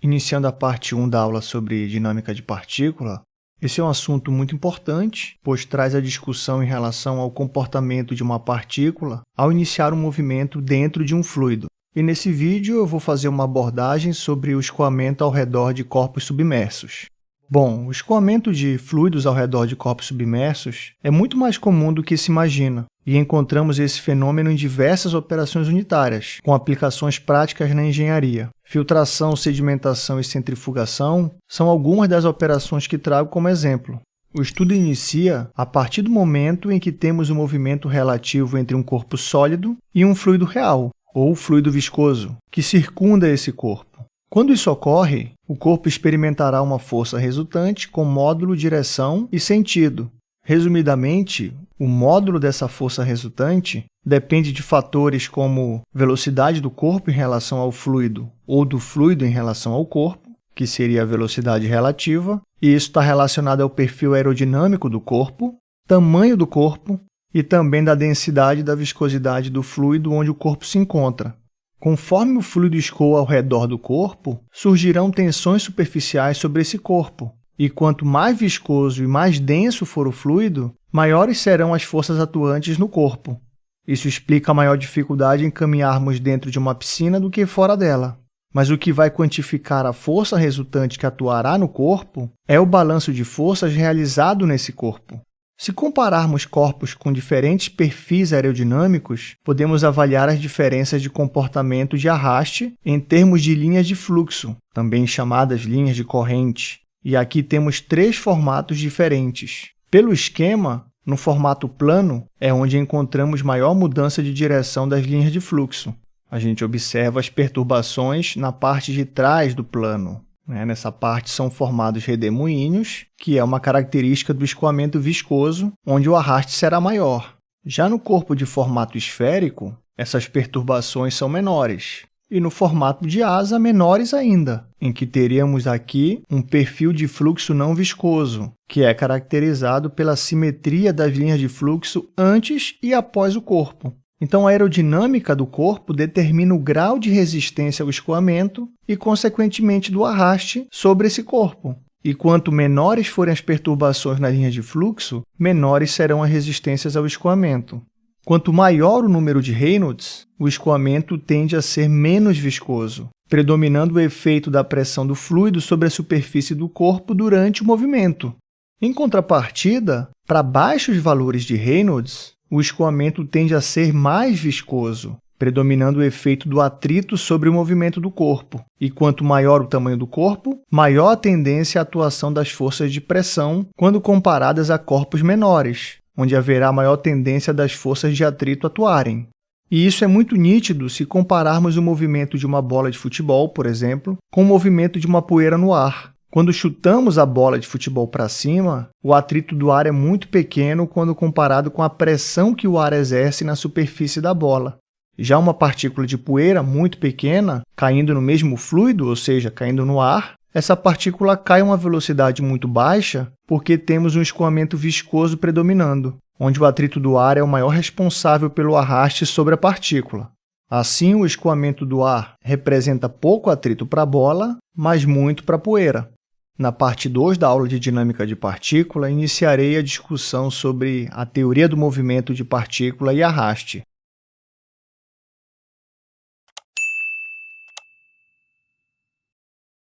Iniciando a parte 1 da aula sobre dinâmica de partícula, esse é um assunto muito importante, pois traz a discussão em relação ao comportamento de uma partícula ao iniciar um movimento dentro de um fluido. E nesse vídeo eu vou fazer uma abordagem sobre o escoamento ao redor de corpos submersos. Bom, o escoamento de fluidos ao redor de corpos submersos é muito mais comum do que se imagina, e encontramos esse fenômeno em diversas operações unitárias, com aplicações práticas na engenharia. Filtração, sedimentação e centrifugação são algumas das operações que trago como exemplo. O estudo inicia a partir do momento em que temos o um movimento relativo entre um corpo sólido e um fluido real, ou fluido viscoso, que circunda esse corpo. Quando isso ocorre, o corpo experimentará uma força resultante com módulo, direção e sentido. Resumidamente, o módulo dessa força resultante depende de fatores como velocidade do corpo em relação ao fluido ou do fluido em relação ao corpo, que seria a velocidade relativa, e isso está relacionado ao perfil aerodinâmico do corpo, tamanho do corpo e também da densidade e da viscosidade do fluido onde o corpo se encontra. Conforme o fluido escoa ao redor do corpo, surgirão tensões superficiais sobre esse corpo, e quanto mais viscoso e mais denso for o fluido, maiores serão as forças atuantes no corpo. Isso explica a maior dificuldade em caminharmos dentro de uma piscina do que fora dela. Mas o que vai quantificar a força resultante que atuará no corpo é o balanço de forças realizado nesse corpo. Se compararmos corpos com diferentes perfis aerodinâmicos, podemos avaliar as diferenças de comportamento de arraste em termos de linhas de fluxo, também chamadas linhas de corrente. E aqui temos três formatos diferentes. Pelo esquema, no formato plano é onde encontramos maior mudança de direção das linhas de fluxo. A gente observa as perturbações na parte de trás do plano, né? Nessa parte são formados redemoinhos, que é uma característica do escoamento viscoso, onde o arraste será maior. Já no corpo de formato esférico, essas perturbações são menores. E no formato de asa, menores ainda, em que teríamos aqui um perfil de fluxo não viscoso, que é caracterizado pela simetria das linhas de fluxo antes e após o corpo. Então, a aerodinâmica do corpo determina o grau de resistência ao escoamento e, consequentemente, do arraste sobre esse corpo. E quanto menores forem as perturbações na linha de fluxo, menores serão as resistências ao escoamento. Quanto maior o número de Reynolds, o escoamento tende a ser menos viscoso, predominando o efeito da pressão do fluido sobre a superfície do corpo durante o movimento. Em contrapartida, para baixos valores de Reynolds, o escoamento tende a ser mais viscoso, predominando o efeito do atrito sobre o movimento do corpo. E quanto maior o tamanho do corpo, maior a tendência à atuação das forças de pressão quando comparadas a corpos menores, onde haverá maior tendência das forças de atrito atuarem. E isso é muito nítido se compararmos o movimento de uma bola de futebol, por exemplo, com o movimento de uma poeira no ar. Quando chutamos a bola de futebol para cima, o atrito do ar é muito pequeno quando comparado com a pressão que o ar exerce na superfície da bola. Já uma partícula de poeira muito pequena, caindo no mesmo fluido, ou seja, caindo no ar, essa partícula cai a uma velocidade muito baixa porque temos um escoamento viscoso predominando, onde o atrito do ar é o maior responsável pelo arraste sobre a partícula. Assim, o escoamento do ar representa pouco atrito para a bola, mas muito para a poeira. Na parte 2 da aula de dinâmica de partícula, iniciarei a discussão sobre a teoria do movimento de partícula e arraste.